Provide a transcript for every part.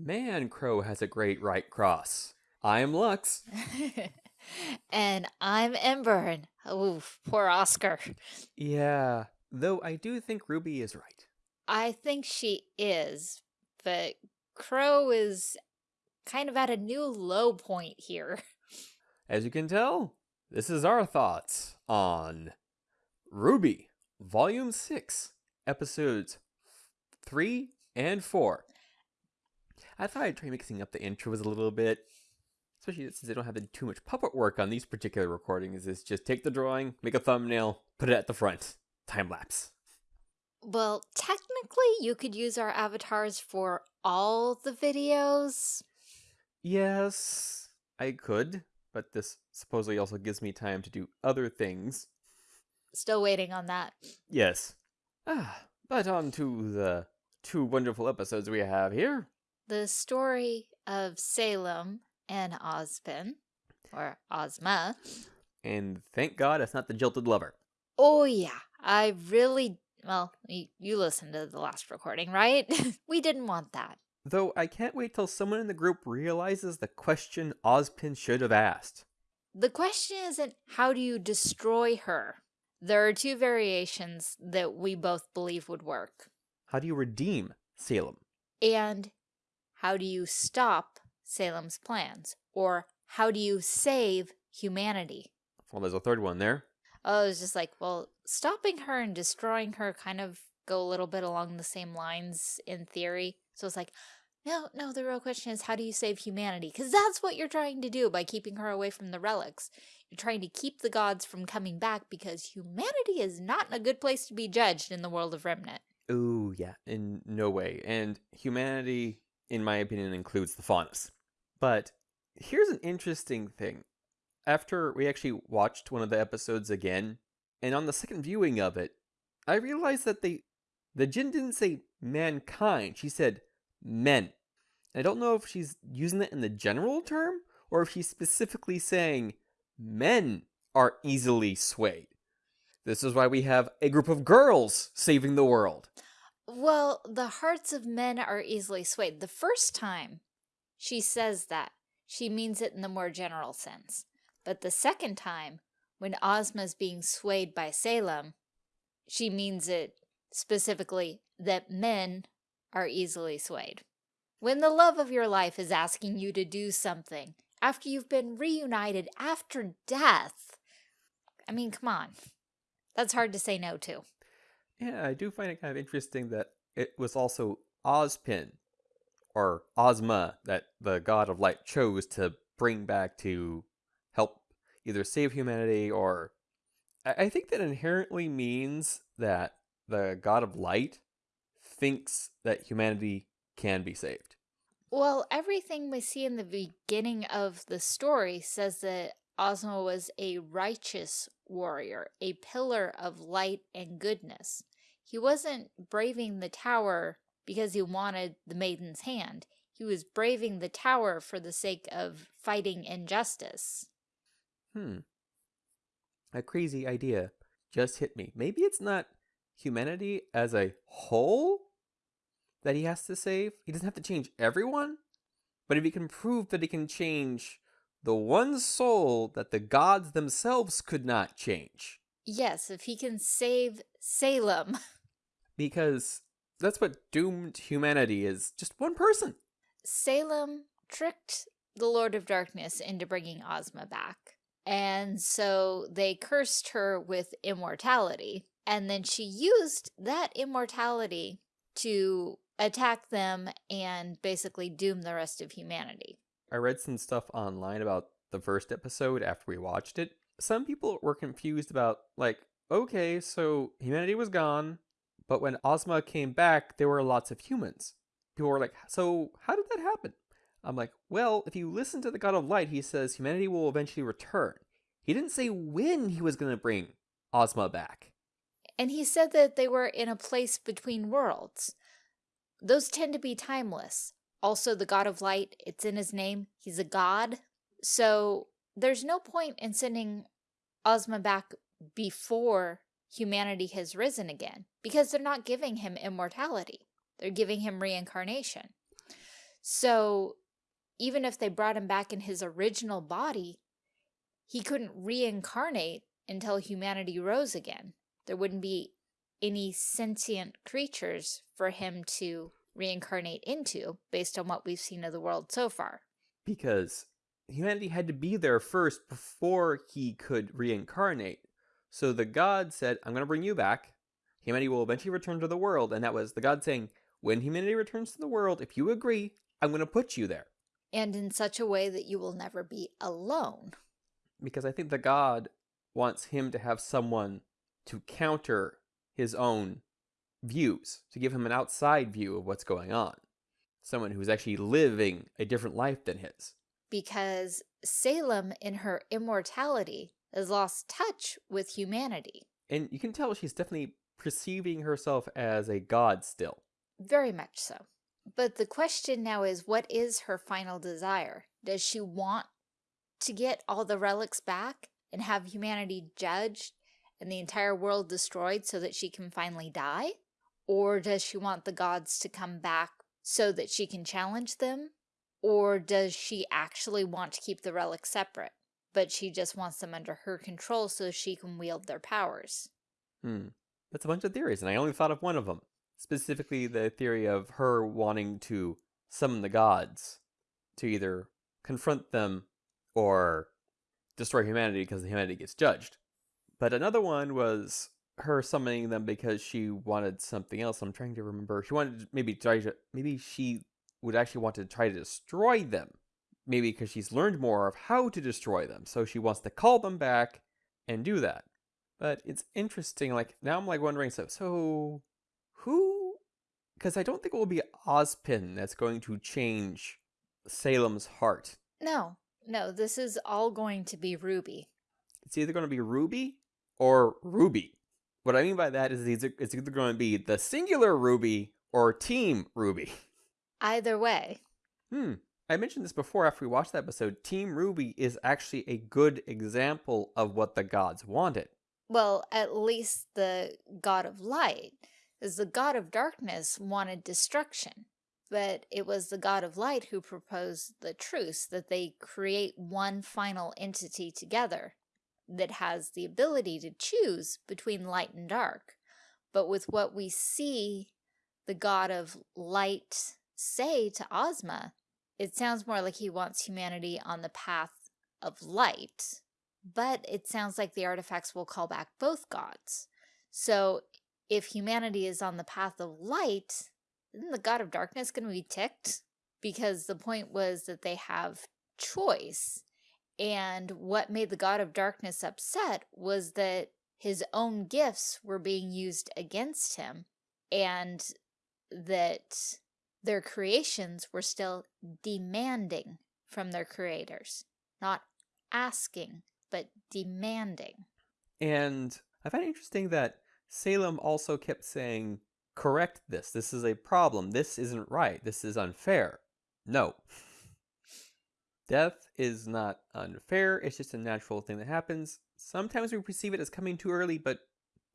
Man, Qrow has a great right cross. I'm Lux. and I'm Ember. And oof, poor Oscar. Yeah, though I do think Ruby is right. I think she is, but Qrow is kind of at a new low point here. As you can tell, this is our thoughts on RWBY, Volume 6, Episodes 3 and 4. I thought I'd try mixing up the intros a little bit, especially since I don't have too much puppet work on these particular recordings. It's just take the drawing, make a thumbnail, put it at the front, time lapse. Well, technically, you could use our avatars for all the videos. Yes, I could, but this supposedly also gives me time to do other things. Still waiting on that. Yes. Ah, but on to the two wonderful episodes we have here. The story of Salem and Ozpin, or Ozma. And thank God it's not the jilted lover. Oh yeah, I really well, you, you listened to the last recording, right? we didn't want that. Though I can't wait till someone in the group realizes the question Ozpin should have asked. The question isn't how do you destroy her? There are two variations that we both believe would work. How do you redeem Salem? And how do you stop Salem's plans? Or how do you save humanity? Well, there's a third one there. Oh, it's just like, well, stopping her and destroying her kind of go a little bit along the same lines in theory. So it's like, no, no, the real question is how do you save humanity? Because that's what you're trying to do by keeping her away from the relics. You're trying to keep the gods from coming back because humanity is not in a good place to be judged in the world of Remnant. Oh, yeah, in no way. And humanity, in my opinion, includes the faunus. But here's an interesting thing after we actually watched one of the episodes again, and on the second viewing of it, I realized that they the Jinn didn't say mankind, she said men. I don't know if she's using it in the general term or if she's specifically saying men are easily swayed. This is why we have a group of girls saving the world. Well, the hearts of men are easily swayed. The first time she says that, she means it in the more general sense. But the second time, when Ozma's being swayed by Salem, she means it specifically that men are easily swayed. When the love of your life is asking you to do something after you've been reunited after death, I mean, come on. That's hard to say no to. Yeah, I do find it kind of interesting that it was also Ozpin, or Ozma, that the god of light chose to bring back to help either save humanity or I think that inherently means that the god of light thinks that humanity can be saved. Well, everything we see in the beginning of the story says that Ozma was a righteous warrior, a pillar of light and goodness. He wasn't braving the tower because he wanted the maiden's hand. He was braving the tower for the sake of fighting injustice. Hmm. A crazy idea just hit me. Maybe it's not humanity as a whole that he has to save. He doesn't have to change everyone. But if he can prove that he can change the one soul that the gods themselves could not change. Yes, if he can save Salem. Because that's what doomed humanity is just one person. Salem tricked the Lord of Darkness into bringing Ozma back. And so they cursed her with immortality. And then she used that immortality to attack them and basically doom the rest of humanity. I read some stuff online about the first episode after we watched it. Some people were confused about, like, okay, so humanity was gone, but when Ozma came back, there were lots of humans. People were like, so how did that happen? I'm like, well, if you listen to the God of Light, he says humanity will eventually return. He didn't say when he was going to bring Ozma back. And he said that they were in a place between worlds. Those tend to be timeless. Also, the God of Light, it's in his name. He's a god. So there's no point in sending Ozma back before humanity has risen again because they're not giving him immortality. They're giving him reincarnation. So even if they brought him back in his original body, he couldn't reincarnate until humanity rose again. There wouldn't be any sentient creatures for him to reincarnate into based on what we've seen of the world so far. Because humanity had to be there first before he could reincarnate. So the god said, I'm going to bring you back. Humanity will eventually return to the world. And that was the god saying, when humanity returns to the world, if you agree, I'm going to put you there. And in such a way that you will never be alone. Because I think the god wants him to have someone to counter his own views, to give him an outside view of what's going on. Someone who's actually living a different life than his. Because Salem, in her immortality, has lost touch with humanity. And you can tell she's definitely perceiving herself as a god still. Very much so. But the question now is, what is her final desire? Does she want to get all the relics back and have humanity judged and the entire world destroyed so that she can finally die? Or does she want the gods to come back so that she can challenge them? Or does she actually want to keep the relics separate, but she just wants them under her control so she can wield their powers? Hmm. That's a bunch of theories, and I only thought of one of them. Specifically, the theory of her wanting to summon the gods to either confront them or destroy humanity because humanity gets judged. But another one was her summoning them because she wanted something else. I'm trying to remember. She wanted maybe try to maybe she would actually want to try to destroy them. Maybe because she's learned more of how to destroy them. So she wants to call them back and do that. But it's interesting, like now I'm like wondering so so who because I don't think it will be Ozpin that's going to change Salem's heart. No, no, this is all going to be Ruby. It's either going to be Ruby or Ruby. What I mean by that is it's either going to be the singular Ruby or Team RWBY. Either way. Hmm. I mentioned this before after we watched that episode. Team RWBY is actually a good example of what the gods wanted. Well, at least the god of light, as the god of darkness wanted destruction. But it was the god of light who proposed the truce, that they create one final entity together that has the ability to choose between light and dark. But with what we see the god of light say to Ozma, it sounds more like he wants humanity on the path of light, but it sounds like the artifacts will call back both gods. So if humanity is on the path of light, isn't the god of darkness going to be ticked? Because the point was that they have choice. And what made the god of darkness upset was that his own gifts were being used against him and that their creations were still demanding from their creators, not asking, but demanding. And I find it interesting that Salem also kept saying, correct this. This is a problem. This isn't right. This is unfair. No. Death is not unfair. It's just a natural thing that happens. Sometimes we perceive it as coming too early, but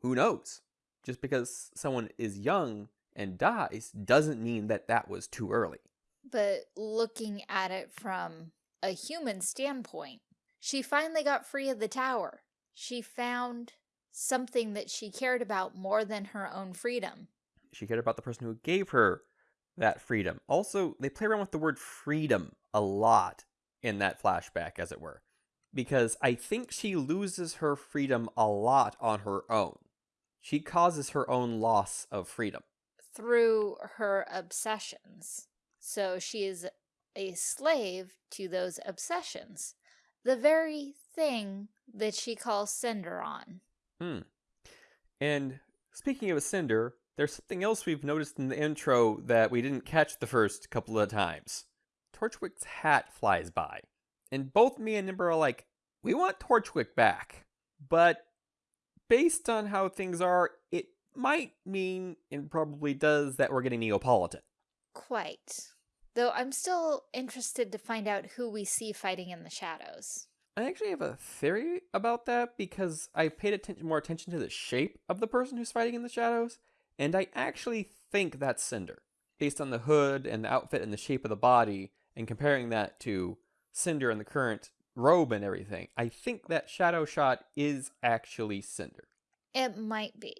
who knows? Just because someone is young and dies doesn't mean that that was too early. But looking at it from a human standpoint, she finally got free of the tower. She found something that she cared about more than her own freedom. She cared about the person who gave her that freedom. Also, they play around with the word freedom a lot in that flashback, as it were, because I think she loses her freedom a lot on her own. She causes her own loss of freedom through her obsessions. So she is a slave to those obsessions. The very thing that she calls Cinder on. Hmm. And speaking of a Cinder, there's something else we've noticed in the intro that we didn't catch the first couple of times. Torchwick's hat flies by. And both me and Ember are like, we want Torchwick back. But based on how things are, it might mean, and probably does, that we're getting Neopolitan. Quite. Though I'm still interested to find out who we see fighting in the shadows. I actually have a theory about that because I paid attention more attention to the shape of the person who's fighting in the shadows, and I actually think that's Cinder. based on the hood and the outfit and the shape of the body, and comparing that to Cinder and the current robe and everything, I think that shadow shot is actually Cinder. It might be.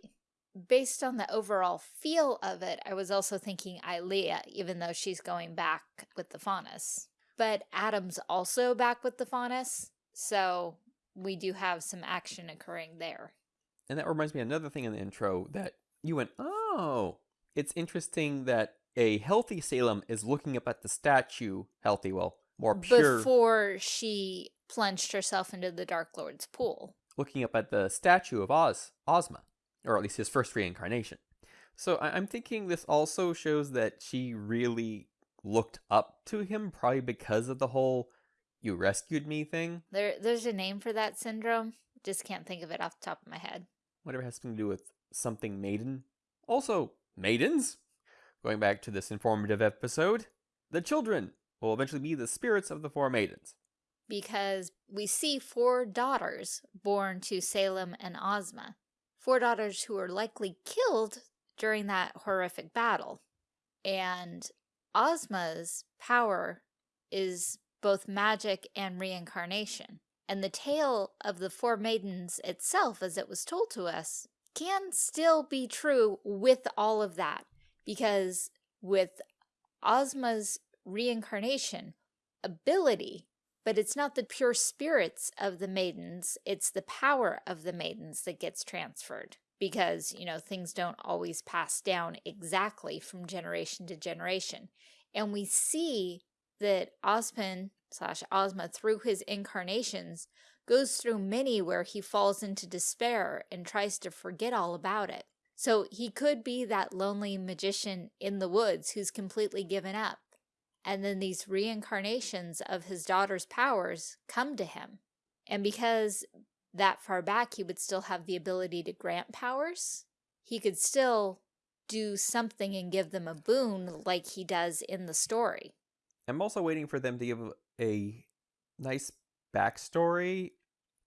Based on the overall feel of it, I was also thinking Ilia, even though she's going back with the Faunus. But Adam's also back with the Faunus, so we do have some action occurring there. And that reminds me of another thing in the intro that you went, oh, it's interesting that a healthy Salem is looking up at the statue, healthy, well, more pure, Before she plunged herself into the Dark Lord's pool. looking up at the statue of Oz, Ozma, or at least his first reincarnation. So I- I'm thinking this also shows that she really looked up to him, probably because of the whole "you rescued me" thing. There, There's a name for that syndrome. Just can't think of it off the top of my head. whatever has something to do with something maiden. Also, maidens. Going back to this informative episode, the children will eventually be the spirits of the four maidens. because we see four daughters born to Salem and Ozma. Four daughters who were likely killed during that horrific battle. And Ozma's power is both magic and reincarnation. And the tale of the four maidens itself, as it was told to us, can still be true with all of that. Because with Ozma's reincarnation ability, but it's not the pure spirits of the maidens, it's the power of the maidens that gets transferred. Because, you know, things don't always pass down exactly from generation to generation. And we see that Ozpin slash Ozma, through his incarnations, goes through many where he falls into despair and tries to forget all about it. So he could be that lonely magician in the woods who's completely given up. And then these reincarnations of his daughter's powers come to him. And because that far back he would still have the ability to grant powers, he could still do something and give them a boon like he does in the story. I'm also waiting for them to give a nice backstory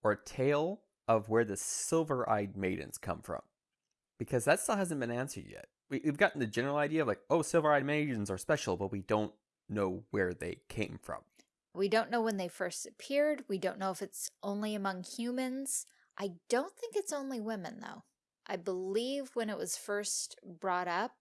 or tale of where the silver eyed maidens come from. Because that still hasn't been answered yet. We, we've gotten the general idea of like, oh, silver eyed maidens are special, but we don't know where they came from. We don't know when they first appeared. We don't know if it's only among humans. I don't think it's only women, though. I believe when it was first brought up,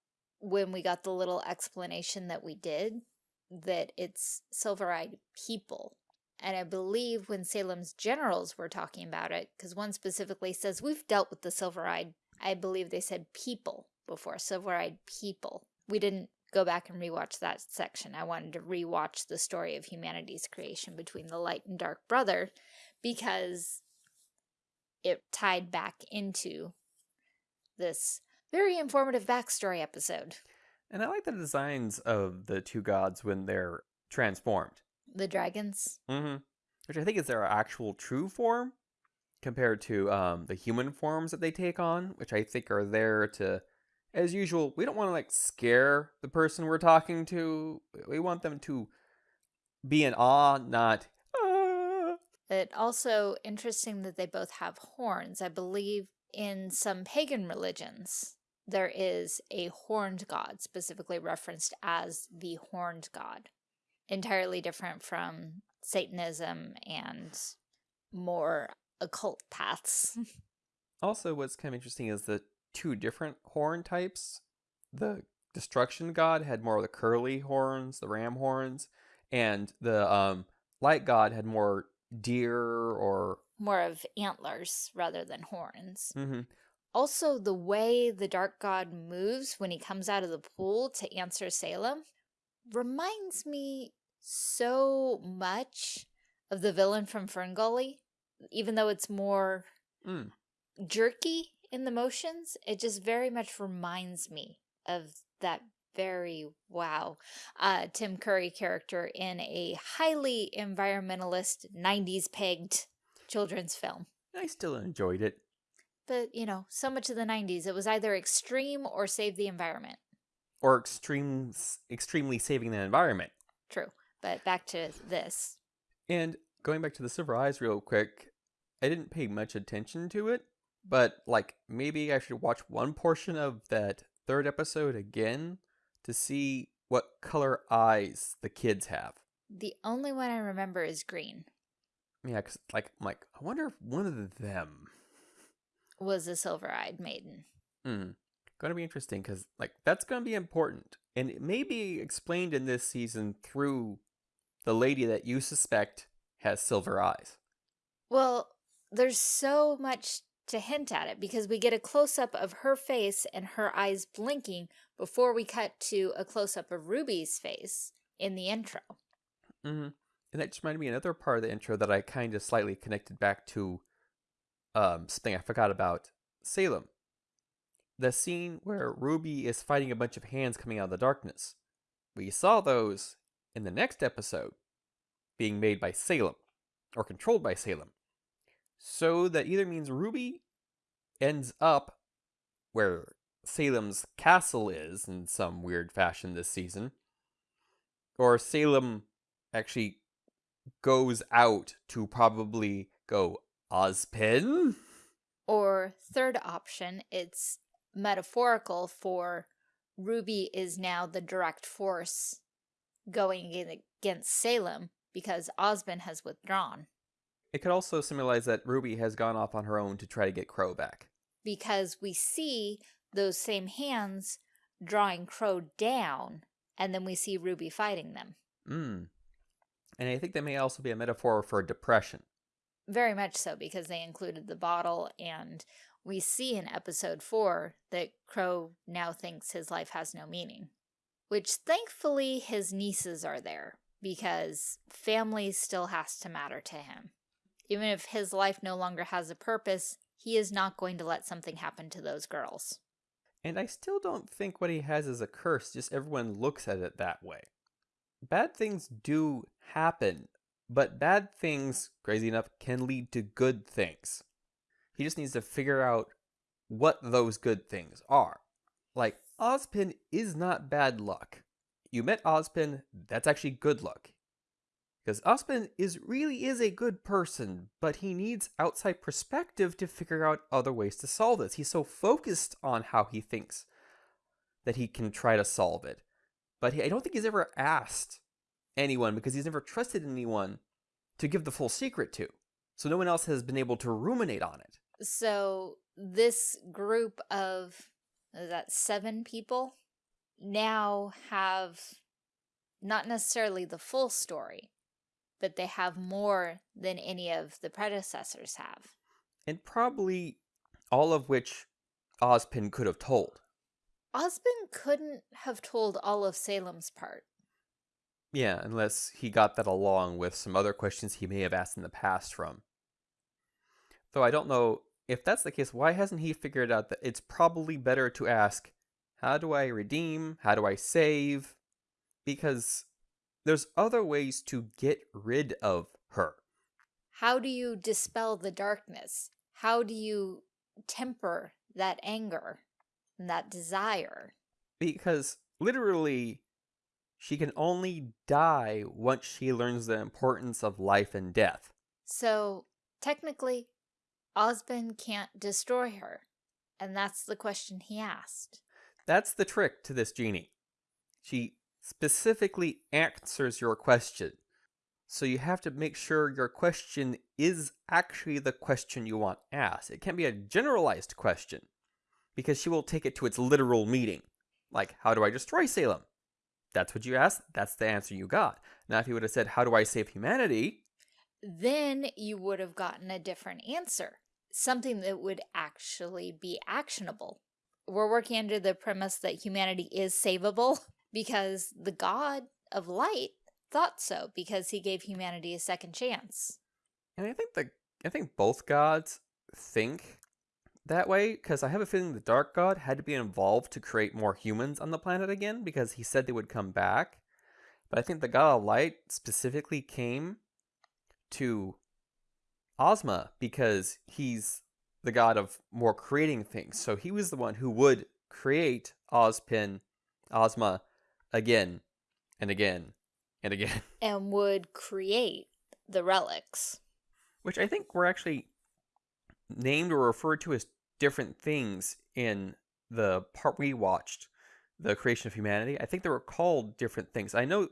when we got the little explanation that we did, that it's silver-eyed people. And I believe when Salem's generals were talking about it, because one specifically says, we've dealt with the silver-eyed, I believe they said people before, silver-eyed people. We didn't go back and rewatch that section. I wanted to rewatch the story of humanity's creation between the light and dark brother because it tied back into this very informative backstory episode. And I like the designs of the two gods when they're transformed. The dragons. Mm-hmm. Which I think is their actual true form compared to um, the human forms that they take on, which I think are there to, as usual, we don't want to like scare the person we're talking to. We want them to be in awe, not. "Ah." But also interesting that they both have horns. I believe in some pagan religions, there is a horned god, specifically referenced as the horned god. Entirely different from Satanism and more occult paths. Also, what's kind of interesting is the two different horn types. The destruction god had more of the curly horns, the ram horns, and the um, light god had more deer or. more of antlers rather than horns. hmm Also, the way the dark god moves when he comes out of the pool to answer Salem reminds me so much of the villain from Ferngully. Even though it's more Mm. jerky in the motions, it just very much reminds me of that very wow uh, Tim Curry character in a highly environmentalist 90s pegged children's film. I still enjoyed it. But, you know, so much of the 90s, it was either extreme or save the environment. Or extreme, extremely saving the environment. True. But back to this. And going back to the silver eyes real quick, I didn't pay much attention to it, but like maybe I should watch one portion of that third episode again to see what color eyes the kids have. The only one I remember is green. Yeah, cause like I'm like I wonder if one of them Was a silver-eyed maiden. Hmm. Going to be interesting because, like, that's going to be important. And it may be explained in this season through the lady that you suspect has silver eyes. Well, there's so much to hint at it because we get a close-up of her face and her eyes blinking before we cut to a close-up of Ruby's face in the intro. Mm-hmm. And that just reminded me of another part of the intro that I kind of slightly connected back to um, something I forgot about Salem. The scene where Ruby is fighting a bunch of hands coming out of the darkness. We saw those in the next episode being made by Salem or controlled by Salem. So that either means Ruby ends up where Salem's castle is in some weird fashion this season, or Salem actually goes out to probably go Ozpin. Or third option, it's metaphorical for Ruby is now the direct force going against Salem because Ozpin has withdrawn. It could also symbolize that Ruby has gone off on her own to try to get Qrow back. Because we see those same hands drawing Qrow down, and then we see Ruby fighting them. Mm. And I think that may also be a metaphor for depression. Very much so, because they included the bottle, and we see in episode 4 that Qrow now thinks his life has no meaning. Which thankfully his nieces are there, because family still has to matter to him. Even if his life no longer has a purpose, he is not going to let something happen to those girls. And I still don't think what he has is a curse, just everyone looks at it that way. Bad things do happen, but bad things, crazy enough, can lead to good things. He just needs to figure out what those good things are. Like, Ozpin is not bad luck. You met Ozpin, that's actually good luck. Because Ozpin is really is a good person, but he needs outside perspective to figure out other ways to solve this. He's so focused on how he thinks that he can try to solve it. But he, I don't think he's ever asked anyone because he's never trusted anyone to give the full secret to. So no one else has been able to ruminate on it. So this group of is that seven people now have not necessarily the full story, but they have more than any of the predecessors have. And probably all of which Ozpin could have told. Ozpin couldn't have told all of Salem's part. Yeah, unless he got that along with some other questions he may have asked in the past from. Though I don't know if that's the case, why hasn't he figured out that it's probably better to ask, how do I redeem? How do I save? Because there's other ways to get rid of her. How do you dispel the darkness? How do you temper that anger and that desire? Because literally, she can only die once she learns the importance of life and death. So, technically, Ozpin can't destroy her. And that's the question he asked. That's the trick to this genie. She specifically answers your question. So you have to make sure your question is actually the question you want asked. It can't be a generalized question because she will take it to its literal meaning. Like, how do I destroy Salem? That's what you asked. That's the answer you got. Now, if you would have said, how do I save humanity? Then you would have gotten a different answer. Something that would actually be actionable. We're working under the premise that humanity is savable because the god of light thought so because he gave humanity a second chance. And I think the I think both gods think that way because I have a feeling the dark god had to be involved to create more humans on the planet again because he said they would come back. But I think the god of light specifically came to Ozma because he's the god of more creating things. So he was the one who would create Ozpin, Ozma again and again and again. And would create the relics. Which I think were actually named or referred to as different things in the part we watched. the creation of humanity. I think they were called different things. I know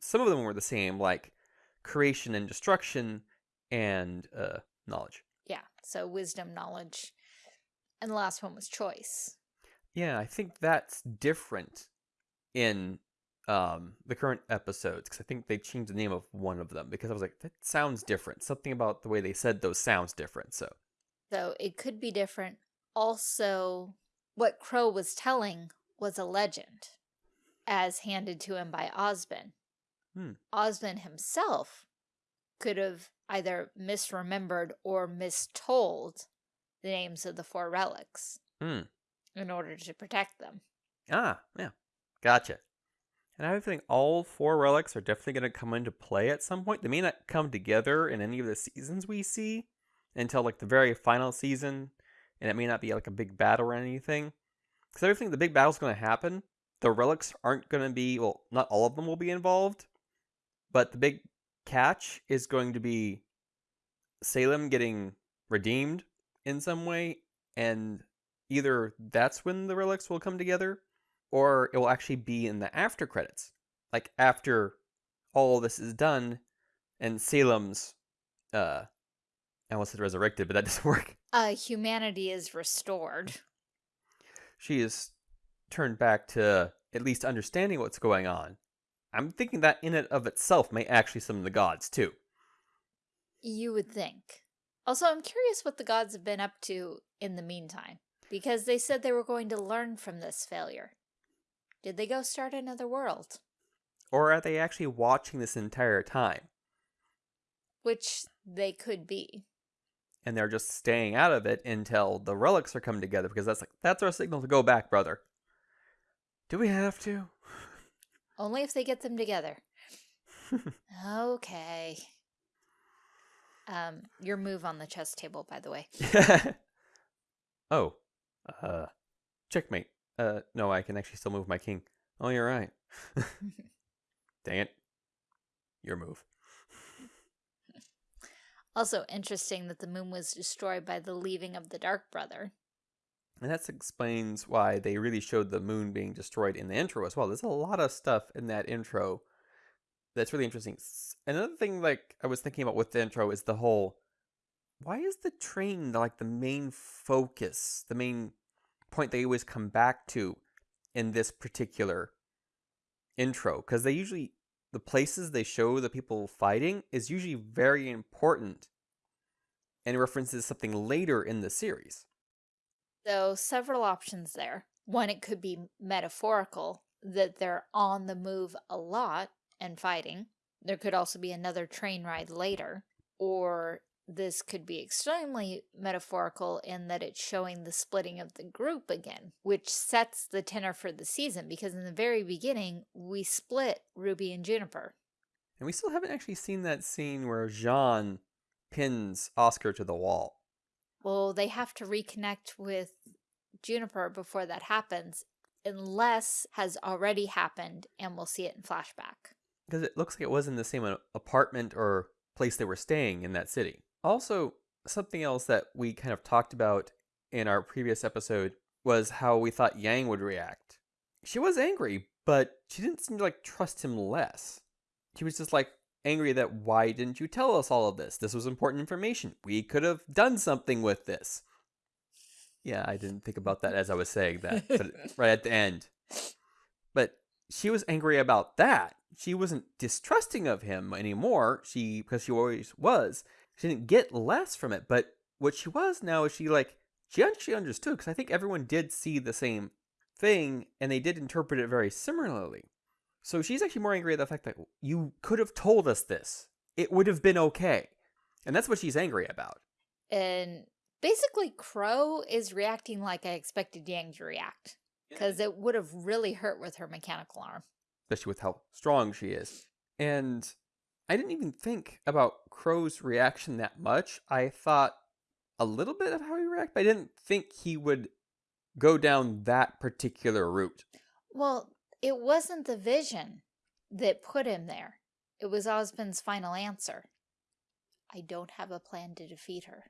some of them were the same, like creation and destruction and uh, knowledge. Yeah, so wisdom, knowledge. And the last one was choice. Yeah, I think that's different in um, the current episodes because I think they changed the name of one of them because I was like, that sounds different. Something about the way they said those sounds different. So, so it could be different. Also, what Qrow was telling was a legend, as handed to him by Ozpin. Hmm. Ozpin himself could have either misremembered or mistold the names of the four relics hmm. in order to protect them. Ah, yeah. Gotcha. And I think all four relics are definitely going to come into play at some point. They may not come together in any of the seasons we see until like the very final season, and it may not be like a big battle or anything. Because I think the big battle's going to happen. The relics aren't going to be, well, not all of them will be involved, but the big catch is going to be Salem getting redeemed in some way, and either that's when the relics will come together, or it will actually be in the after credits. Like after all this is done and Salem's uh I almost said resurrected, but that doesn't work. Uh humanity is restored. She is turned back to at least understanding what's going on. I'm thinking that in and of itself may actually summon the gods too. You would think. Also, I'm curious what the gods have been up to in the meantime, because they said they were going to learn from this failure. Did they go start another world? Or are they actually watching this entire time? Which they could be. And they're just staying out of it until the relics are coming together because that's like that's our signal to go back, brother. Do we have to? Only if they get them together. okay. Um, your move on the chess table, by the way. oh, uh, checkmate. Uh, no, I can actually still move my king. Oh, you're right. Dang it. Your move. Also interesting that the moon was destroyed by the leaving of the Dark Brother. And that explains why they really showed the moon being destroyed in the intro as well. There's a lot of stuff in that intro that's really interesting. Another thing like I was thinking about with the intro is the whole why is the train like the main focus, the main point they always come back to in this particular intro? Because they usually the places they show the people fighting is usually very important and references something later in the series. So, several options there. One, it could be metaphorical, that they're on the move a lot and fighting. There could also be another train ride later. Or this could be extremely metaphorical in that it's showing the splitting of the group again, which sets the tenor for the season because in the very beginning, we split Ruby and Juniper. And we still haven't actually seen that scene where Jaune pins Oscar to the wall. Well, they have to reconnect with Juniper before that happens, unless has already happened and we'll see it in flashback. Because it looks like it was in the same apartment or place they were staying in that city. Also, something else that we kind of talked about in our previous episode was how we thought Yang would react. She was angry, but she didn't seem to like trust him less. She was just like angry that why didn't you tell us all of this? This was important information. We could have done something with this. Yeah, I didn't think about that as I was saying that, but right at the end. But she was angry about that. She wasn't distrusting of him anymore. She because she always was she didn't get less from it, but what she was now is she like she actually understood because I think everyone did see the same thing and they did interpret it very similarly. So she's actually more angry at the fact that you could have told us this. It would have been okay. And that's what she's angry about. And basically Qrow is reacting like I expected Yang to react. Because it would have really hurt with her mechanical arm. Especially with how strong she is. And I didn't even think about Qrow's reaction that much. I thought a little bit of how he reacted, but I didn't think he would go down that particular route. Well, it wasn't the vision that put him there. It was Ozpin's final answer. I don't have a plan to defeat her.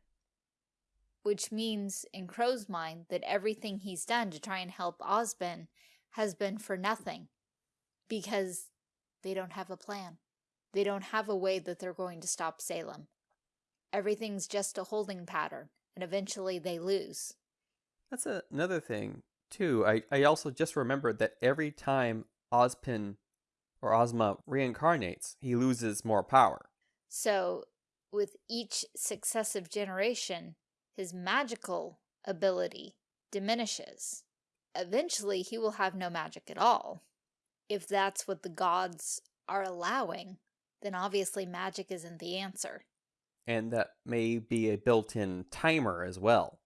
Which means, in Qrow's mind, that everything he's done to try and help Ozpin has been for nothing because they don't have a plan. They don't have a way that they're going to stop Salem. Everything's just a holding pattern, and eventually they lose. That's a, another thing, too. I, I also just remembered that every time Ozpin or Ozma reincarnates, he loses more power. So, with each successive generation, his magical ability diminishes. Eventually, he will have no magic at all. If that's what the gods are allowing, then obviously magic isn't the answer. And that may be a built-in timer as well.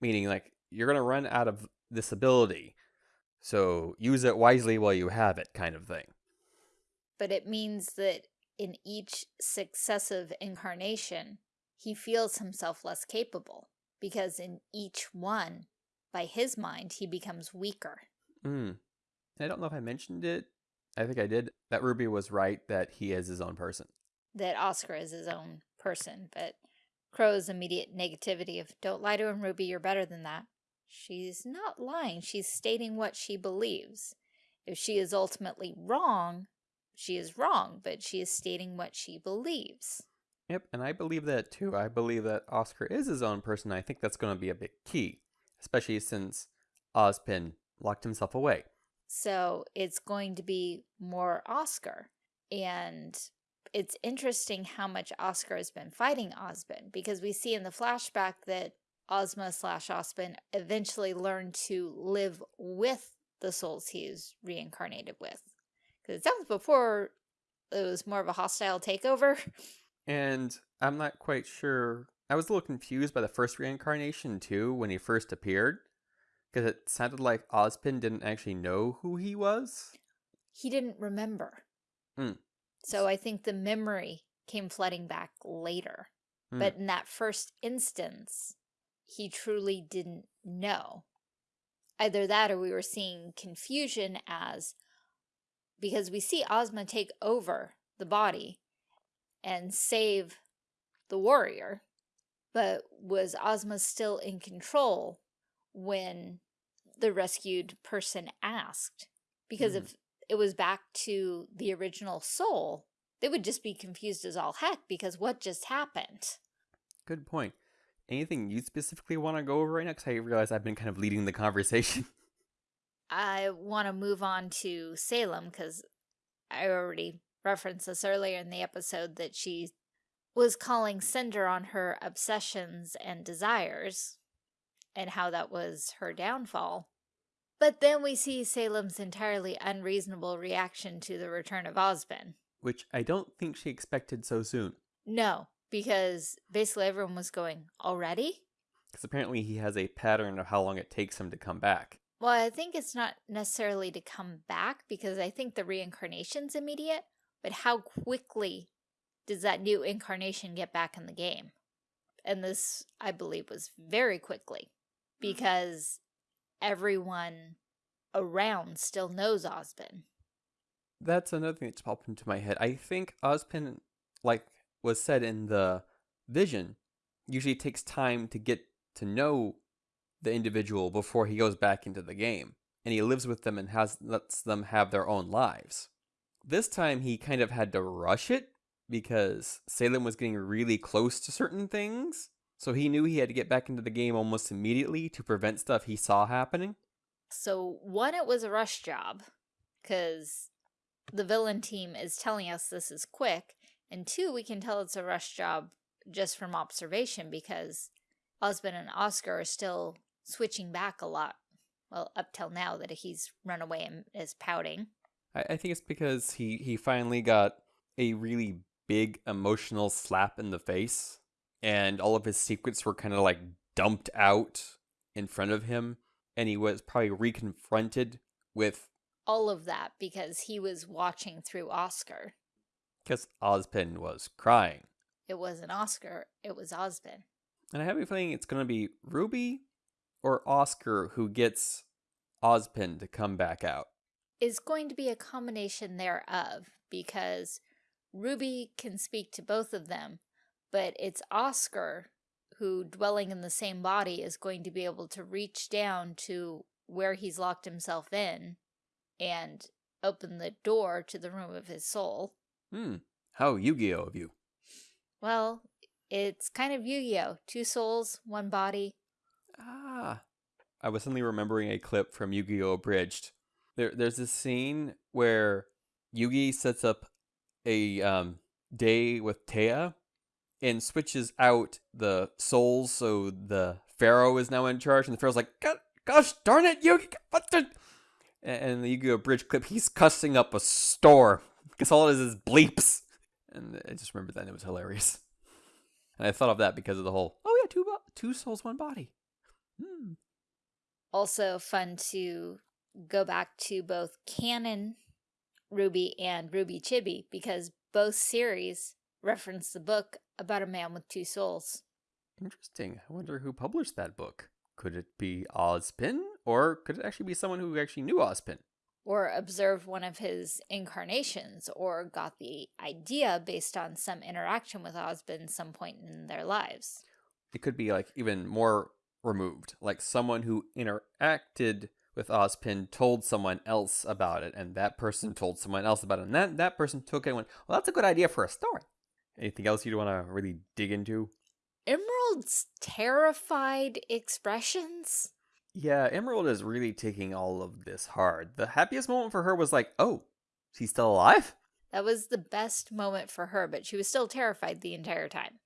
Meaning, like, you're going to run out of this ability, so use it wisely while you have it kind of thing. But it means that in each successive incarnation, he feels himself less capable, because in each one, by his mind, he becomes weaker. Mm. I don't know if I mentioned it. I think I did. That Ruby was right that he is his own person. That Oscar is his own person, but Qrow's immediate negativity of, don't lie to him, Ruby, you're better than that. She's not lying. She's stating what she believes. If she is ultimately wrong, she is wrong, but she is stating what she believes. Yep, and I believe that too. I believe that Oscar is his own person. I think that's going to be a big key, especially since Ozpin locked himself away. So it's going to be more Oscar. And it's interesting how much Oscar has been fighting Ozpin because we see in the flashback that Ozma slash Ozpin eventually learned to live with the souls he is reincarnated with. Because it sounds before it was more of a hostile takeover. And I'm not quite sure. I was a little confused by the first reincarnation too when he first appeared. Because it sounded like Ozpin didn't actually know who he was. He didn't remember. Mm. So I think the memory came flooding back later. Mm. But in that first instance, he truly didn't know. Either that or we were seeing confusion as because we see Ozma take over the body and save the warrior, but was Ozma still in control when the rescued person asked? Because Mm. if it was back to the original soul, they would just be confused as all heck because what just happened? Good point. Anything you specifically want to go over right now? Because I realize I've been kind of leading the conversation. I want to move on to Salem because I already referenced this earlier in the episode that she was calling Cinder on her obsessions and desires and how that was her downfall. But then we see Salem's entirely unreasonable reaction to the return of Ozpin. Which I don't think she expected so soon. No, because basically everyone was going, already? Because apparently he has a pattern of how long it takes him to come back. Well, I think it's not necessarily to come back because I think the reincarnation's immediate, but how quickly does that new incarnation get back in the game? And this, I believe, was very quickly mm-hmm. because everyone around still knows Ozpin. That's another thing that's popped into my head. I think Ozpin, like was said in the vision, usually takes time to get to know the individual before he goes back into the game. And he lives with them and has lets them have their own lives. This time he kind of had to rush it because Salem was getting really close to certain things. So he knew he had to get back into the game almost immediately to prevent stuff he saw happening. So, one, it was a rush job because the villain team is telling us this is quick. And two, we can tell it's a rush job just from observation because Osmond and Oscar are still switching back a lot. Well, up till now that he's run away and is pouting. I, I think it's because he, he finally got a really big emotional slap in the face, and all of his secrets were kind of like dumped out in front of him, and he was probably reconfronted with All of that because he was watching through Oscar. Because Ozpin was crying. It wasn't Oscar, it was Osmond. And I have a feeling it's going to be Ruby or Oscar who gets Ozpin to come back out. is going to be a combination thereof because Ruby can speak to both of them, but it's Oscar who, dwelling in the same body, is going to be able to reach down to where he's locked himself in and open the door to the room of his soul. Hmm. How Yu-Gi-Oh of you. Well, it's kind of Yu-Gi-Oh! Two souls, one body. Ah. I was suddenly remembering a clip from Yu-Gi-Oh! Abridged. There, there's this scene where Yugi sets up a um, day with Téa and switches out the souls so the Pharaoh is now in charge, and the Pharaoh's like, gosh darn it, Yugi, what the... And the Yu-Gi-Oh! Abridged clip, he's cussing up a store, because all it is is bleeps. And I just remember that, and it was hilarious. And I thought of that because of the whole, oh yeah, two, two souls, one body. Hmm. Also fun to go back to both canon RWBY and RWBY Chibi, because both series reference the book about a man with two souls. Interesting. I wonder who published that book. Could it be Ozpin? Or could it actually be someone who actually knew Ozpin? Or observed one of his incarnations, or got the idea based on some interaction with Ozpin some point in their lives. It could be like even more removed, like someone who interacted with Ozpin told someone else about it, and that person told someone else about it, and that, that person took it and went, well, that's a good idea for a story. Anything else you'd want to really dig into? Emerald's terrified expressions. Yeah, Emerald is really taking all of this hard. The happiest moment for her was like, oh, she's still alive? That was the best moment for her, but she was still terrified the entire time.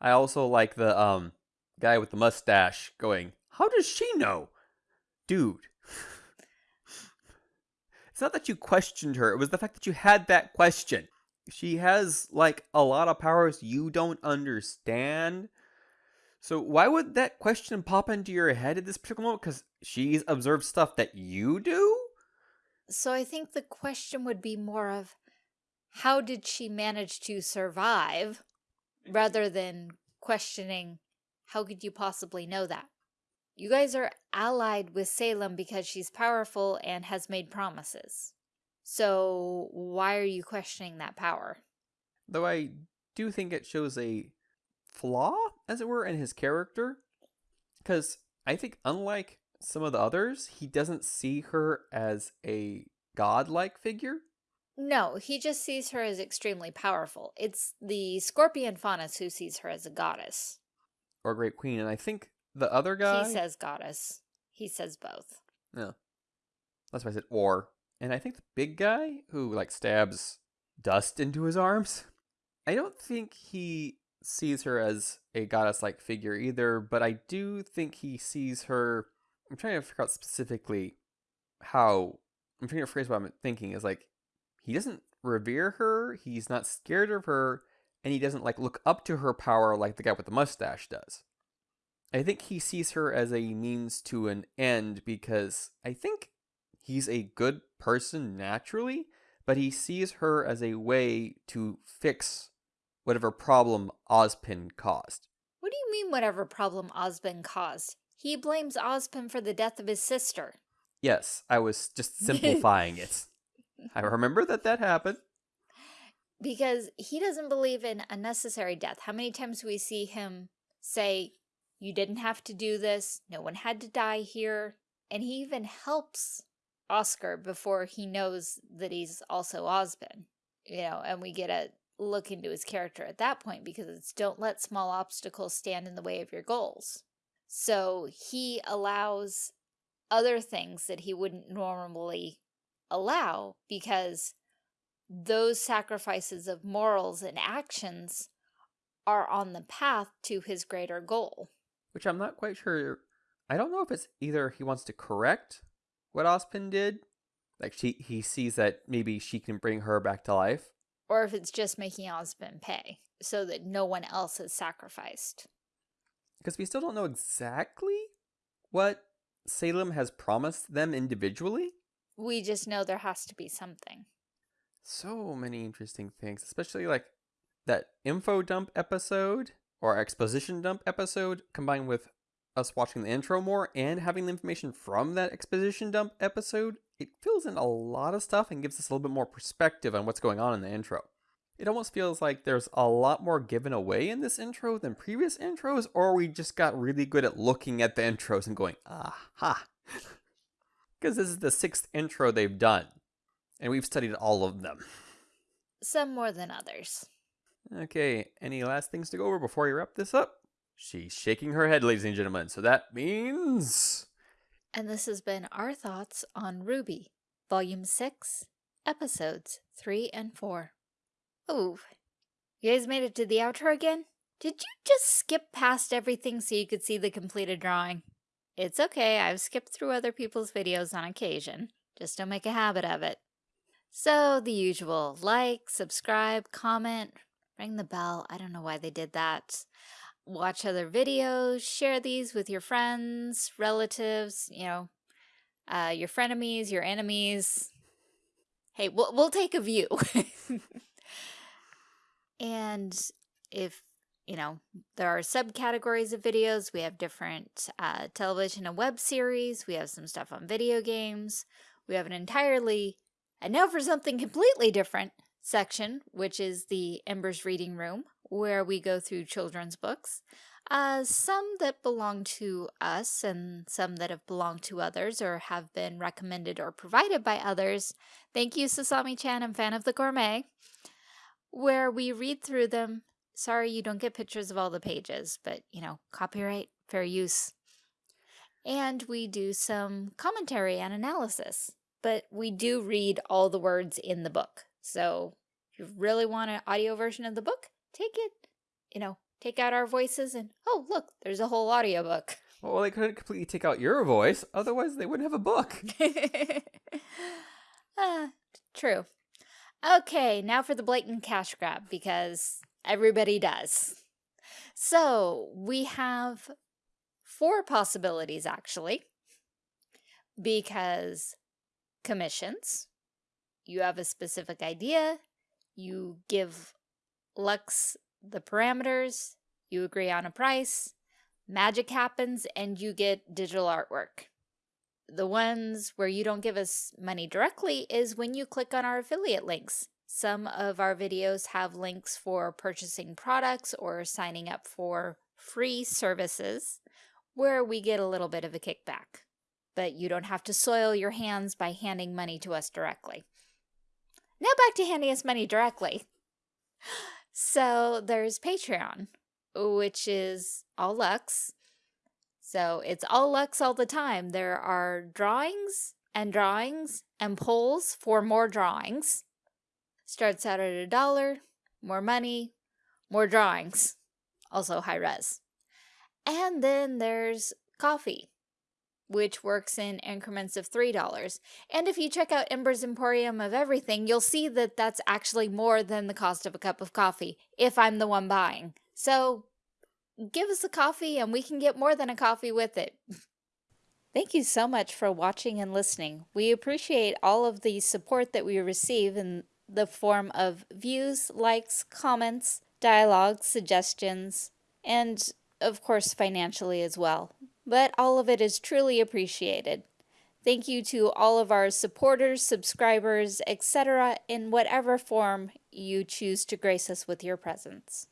I also like the um guy with the mustache going, how does she know? Dude. it's not that you questioned her, it was the fact that you had that question she has like a lot of powers you don't understand. So why would that question pop into your head at this particular moment? Because she's observed stuff that you do? So I think the question would be more of how did she manage to survive rather than questioning how could you possibly know that? You guys are allied with Salem because she's powerful and has made promises. So why are you questioning that power? Though I do think it shows a flaw, as it were, in his character. Because I think unlike some of the others, he doesn't see her as a godlike figure. No, he just sees her as extremely powerful. It's the Scorpion Faunus who sees her as a goddess. Or a Great Queen, and I think the other guy... He says goddess. He says both. Yeah. That's why I said or. And I think the big guy who like stabs dust into his arms, I don't think he sees her as a goddess like figure either, but I do think he sees her. I'm trying to figure out specifically how. I'm trying to phrase what I'm thinking is like he doesn't revere her, he's not scared of her, and he doesn't like look up to her power like the guy with the mustache does. I think he sees her as a means to an end because I think he's a good person naturally, but he sees her as a way to fix whatever problem Ozpin caused. What do you mean whatever problem Ozpin caused? He blames Ozpin for the death of his sister. Yes, I was just simplifying it. I remember that that happened. Because he doesn't believe in unnecessary death. How many times do we see him say, you didn't have to do this, no one had to die here, and he even helps Oscar before he knows that he's also Ozpin. You know, and we get a look into his character at that point because it's don't let small obstacles stand in the way of your goals. So he allows other things that he wouldn't normally allow because those sacrifices of morals and actions are on the path to his greater goal. Which I'm not quite sure. I don't know if it's either he wants to correct what Ozpin did. Like she, he sees that maybe she can bring her back to life. Or if it's just making Ozpin pay so that no one else is sacrificed. Because we still don't know exactly what Salem has promised them individually. We just know there has to be something. So many interesting things, especially like that info dump episode or exposition dump episode combined with us watching the intro more and having the information from that exposition dump episode, it fills in a lot of stuff and gives us a little bit more perspective on what's going on in the intro. It almost feels like there's a lot more given away in this intro than previous intros, or we just got really good at looking at the intros and going, aha. Because this is the sixth intro they've done, and we've studied all of them. Some more than others. Okay, any last things to go over before we wrap this up? She's shaking her head, ladies and gentlemen, so that means. And this has been our thoughts on RWBY, Volume 6, Episodes 3 and 4. Oh, you guys made it to the outro again? Did you just skip past everything so you could see the completed drawing? It's okay, I've skipped through other people's videos on occasion. Just don't make a habit of it. So, the usual. Like, subscribe, comment, ring the bell. I don't know why they did that. Watch other videos, share these with your friends, relatives, you know, uh, your frenemies, your enemies. Hey, we'll, we'll take a view. and if you know, there are subcategories of videos. We have different uh, television and web series. We have some stuff on video games. We have an entirely, and now for something completely different section, which is the Embers Reading Room, where we go through children's books. Uh, some that belong to us and some that have belonged to others or have been recommended or provided by others. Thank you, Sasami-chan and Fan of the Gourmet, where we read through them Sorry you don't get pictures of all the pages, but, you know, copyright, fair use. And we do some commentary and analysis, but we do read all the words in the book. So if you really want an audio version of the book, take it, you know, take out our voices and, oh, look, there's a whole audiobook. Well, they couldn't completely take out your voice, otherwise they wouldn't have a book. uh, true. Okay, now for the blatant cash grab, because Everybody does. So we have four possibilities actually, because commissions, you have a specific idea, you give Lux the parameters, you agree on a price, magic happens, and you get digital artwork. The ones where you don't give us money directly is when you click on our affiliate links. Some of our videos have links for purchasing products or signing up for free services where we get a little bit of a kickback. But you don't have to soil your hands by handing money to us directly. Now back to handing us money directly. So there's Patreon, which is all Lux. So it's all Lux all the time. There are drawings and drawings and polls for more drawings. Starts out at a dollar, more money, more drawings, also high res. And then there's Ko-fi, which works in increments of $3. And if you check out Ember's Emporium of Everything, you'll see that that's actually more than the cost of a cup of coffee, if I'm the one buying. So give us a coffee and we can get more than a coffee with it. Thank you so much for watching and listening. We appreciate all of the support that we receive in the form of views, likes, comments, dialogue, suggestions, and of course financially as well. But all of it is truly appreciated. Thank you to all of our supporters, subscribers, etc. in whatever form you choose to grace us with your presence.